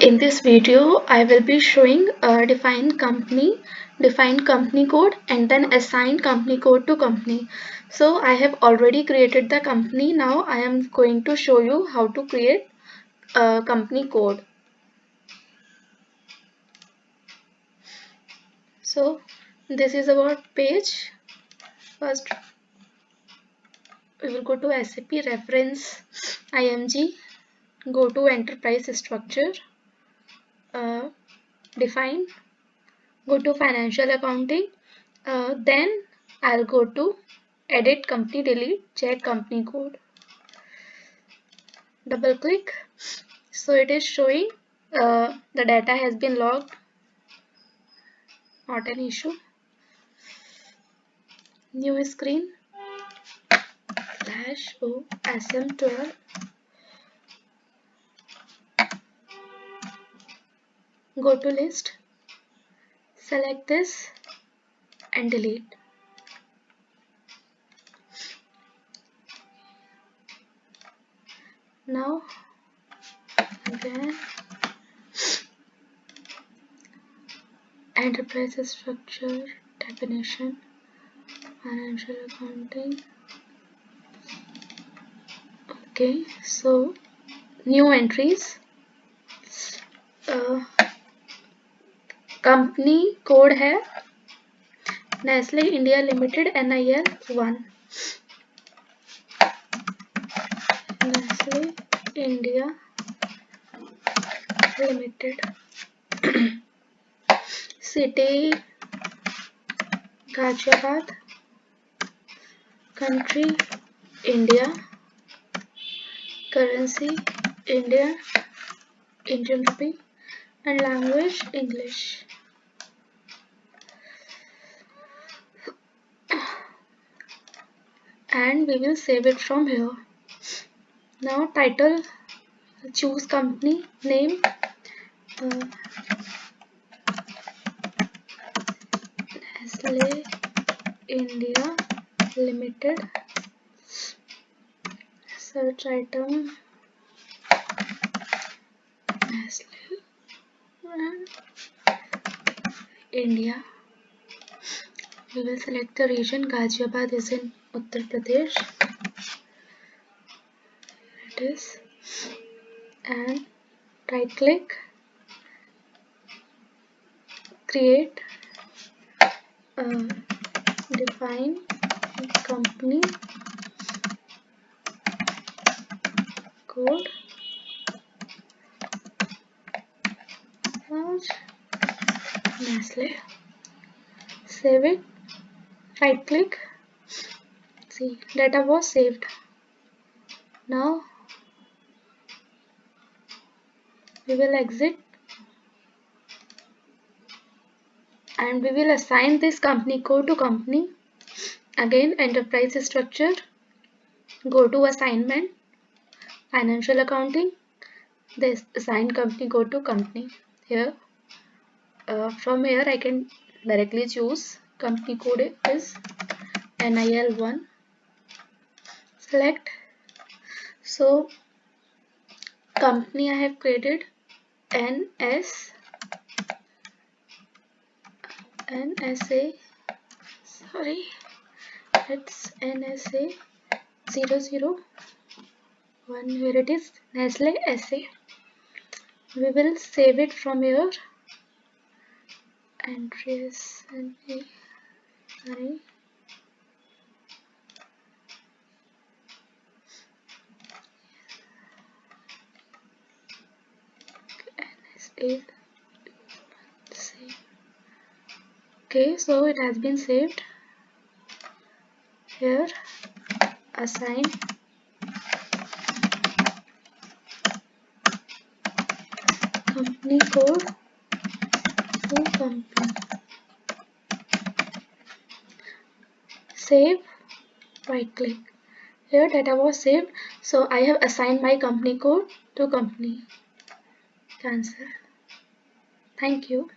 In this video, I will be showing a define company, define company code and then assign company code to company. So I have already created the company. Now I am going to show you how to create a company code. So this is our page. First we will go to SAP reference IMG, go to enterprise structure uh, define go to financial accounting uh, then I'll go to edit company delete check company code. Double click. So it is showing uh, the data has been logged. Not an issue. New screen. Slash o sm12 go to list select this and delete. Now again enterprise structure definition financial accounting. Okay so new entries. Uh, company code है Nestle India limited N I L one. Nestle India limited. City Ghaziabad. Country India. Currency India, Indian rupee. and language English. and we will save it from here. Now title, choose company, name, uh, Nestle India Limited, search item, Nestle India. We will select the region. Ghaziabad is in Uttar Pradesh. It is. And right click. Create. Uh, define company. Code Nestle save it. Right click see data was saved. Now we will exit. And we will assign this company code to company. Again enterprise structure. Go to assignment. Financial accounting. This assign company go to company. Here uh, from here I can directly choose company code is NIL1 select. So company I have created NS NSA sorry it's NSA 001 here it is Nestle SA we will save it from here entries and sorry is okay so it has been saved. Here assign company code save. Right click. Here data was saved. So I have assigned my company code to company. Cancel. Thank you.